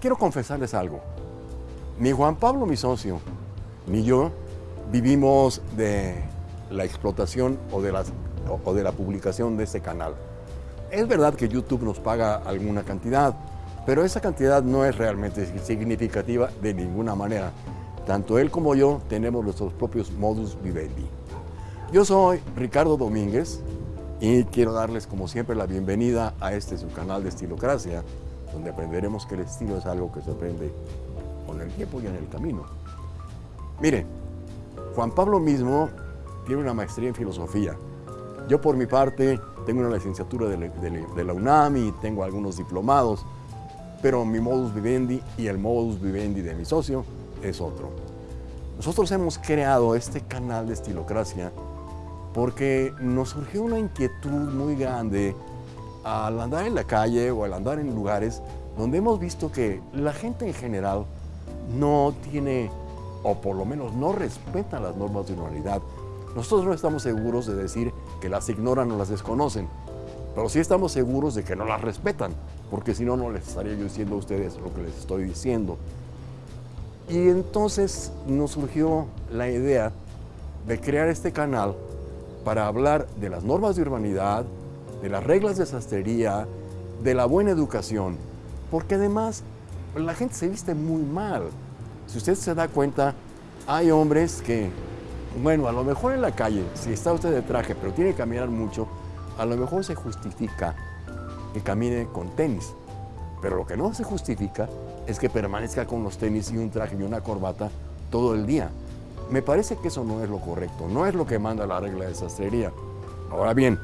quiero confesarles algo. Ni Juan Pablo, mi socio, ni yo vivimos de la explotación o de, las, o de la publicación de este canal. Es verdad que YouTube nos paga alguna cantidad, pero esa cantidad no es realmente significativa de ninguna manera. Tanto él como yo tenemos nuestros propios modus vivendi. Yo soy Ricardo Domínguez y quiero darles como siempre la bienvenida a este su canal de Estilocracia, donde aprenderemos que el estilo es algo que se aprende con el tiempo y en el camino. Mire, Juan Pablo mismo tiene una maestría en filosofía. Yo por mi parte tengo una licenciatura de, la UNAM y tengo algunos diplomados, pero mi modus vivendi y el modus vivendi de mi socio es otro. Nosotros hemos creado este canal de Estilocracia porque nos surgió una inquietud muy grande al andar en la calle o al andar en lugares donde hemos visto que la gente en general no tiene, o por lo menos no respeta las normas de humanidad. Nosotros no estamos seguros de decir que las ignoran o las desconocen, pero sí estamos seguros de que no las respetan, porque si no, no les estaría yo diciendo a ustedes lo que les estoy diciendo. Y entonces nos surgió la idea de crear este canal para hablar de las normas de urbanidad, de las reglas de sastrería, de la buena educación, porque además la gente se viste muy mal. Si usted se da cuenta, hay hombres que, bueno, a lo mejor en la calle, si está usted de traje, pero tiene que caminar mucho, a lo mejor se justifica que camine con tenis. Pero lo que no se justifica es que permanezca con los tenis y un traje y una corbata todo el día. Me parece que eso no es lo correcto, no es lo que manda la regla de sastrería. Ahora bien,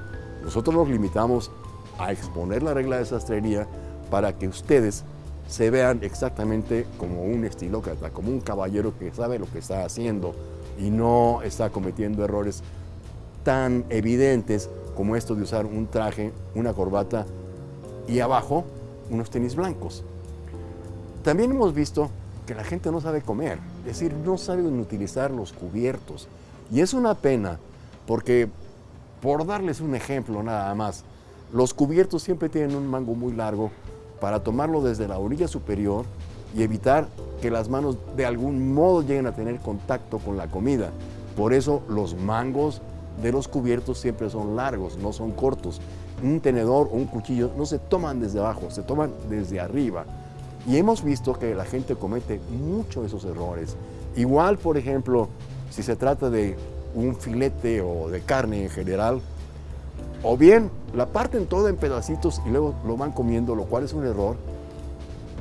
nosotros nos limitamos a exponer la regla de sastrería para que ustedes se vean exactamente como un estilócrata, como un caballero que sabe lo que está haciendo y no está cometiendo errores tan evidentes como esto de usar un traje, una corbata y abajo unos tenis blancos. También hemos visto que la gente no sabe comer, es decir, no saben utilizar los cubiertos. Y es una pena, porque por darles un ejemplo nada más, los cubiertos siempre tienen un mango muy largo para tomarlo desde la orilla superior y evitar que las manos de algún modo lleguen a tener contacto con la comida. Por eso los mangos de los cubiertos siempre son largos, no son cortos. Un tenedor o un cuchillo no se toman desde abajo, se toman desde arriba. Y hemos visto que la gente comete mucho esos errores. Igual, por ejemplo, si se trata de un filete o de carne en general, o bien la parten todo en pedacitos y luego lo van comiendo, lo cual es un error,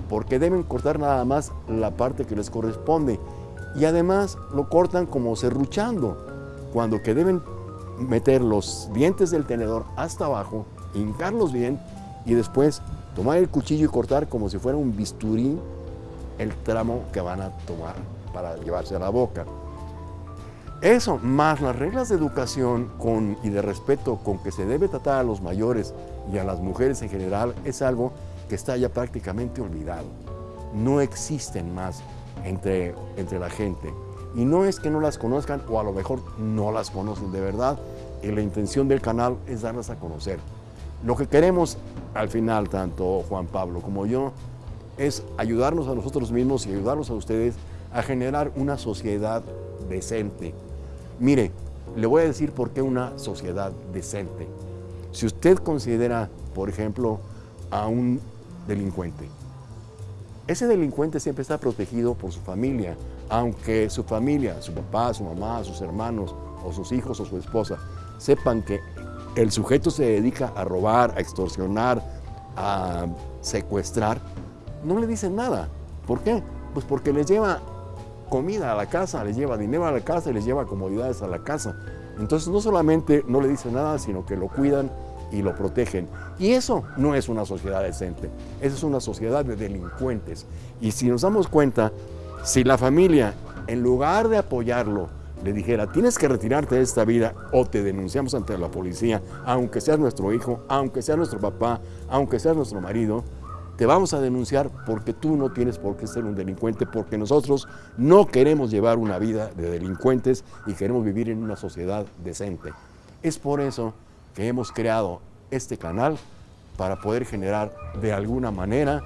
porque deben cortar nada más la parte que les corresponde. Y además lo cortan como serruchando, cuando que deben meter los dientes del tenedor hasta abajo, hincarlos bien y después tomar el cuchillo y cortar como si fuera un bisturí el tramo que van a tomar para llevarse a la boca. Eso, más las reglas de educación y de respeto con que se debe tratar a los mayores y a las mujeres en general, es algo que está ya prácticamente olvidado. No existen más entre, entre la gente. Y no es que no las conozcan o a lo mejor no las conocen de verdad. Y la intención del canal es darlas a conocer. Lo que queremos al final, tanto Juan Pablo como yo, es ayudarnos a nosotros mismos y ayudarlos a ustedes a generar una sociedad decente. Mire, le voy a decir por qué una sociedad decente. Si usted considera, por ejemplo, a un delincuente, ese delincuente siempre está protegido por su familia, aunque su familia, su papá, su mamá, sus hermanos, o sus hijos o su esposa, sepan que el sujeto se dedica a robar, a extorsionar, a secuestrar, no le dicen nada. ¿Por qué? Pues porque les lleva comida a la casa, les lleva dinero a la casa y les lleva comodidades a la casa. Entonces no solamente no le dicen nada, sino que lo cuidan y lo protegen. Y eso no es una sociedad decente, esa es una sociedad de delincuentes. Y si nos damos cuenta, si la familia, en lugar de apoyarlo, le dijera, tienes que retirarte de esta vida o te denunciamos ante la policía, aunque seas nuestro hijo, aunque sea nuestro papá, aunque seas nuestro marido, te vamos a denunciar porque tú no tienes por qué ser un delincuente, porque nosotros no queremos llevar una vida de delincuentes y queremos vivir en una sociedad decente. Es por eso que hemos creado este canal para poder generar de alguna manera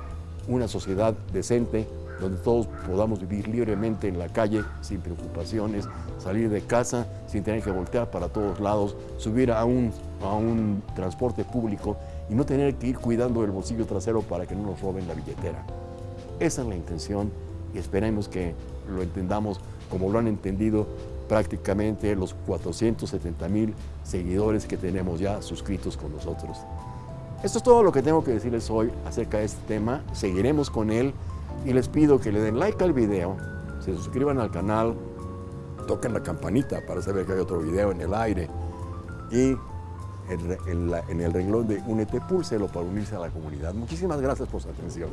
una sociedad decente donde todos podamos vivir libremente en la calle sin preocupaciones, salir de casa sin tener que voltear para todos lados, subir a un, a un transporte público y no tener que ir cuidando el bolsillo trasero para que no nos roben la billetera. Esa es la intención y esperemos que lo entendamos como lo han entendido prácticamente los 470 mil seguidores que tenemos ya suscritos con nosotros. Esto es todo lo que tengo que decirles hoy acerca de este tema. Seguiremos con él y les pido que le den like al video, se suscriban al canal, toquen la campanita para saber que hay otro video en el aire y en, el renglón de Únete, púlselo para unirse a la comunidad. Muchísimas gracias por su atención.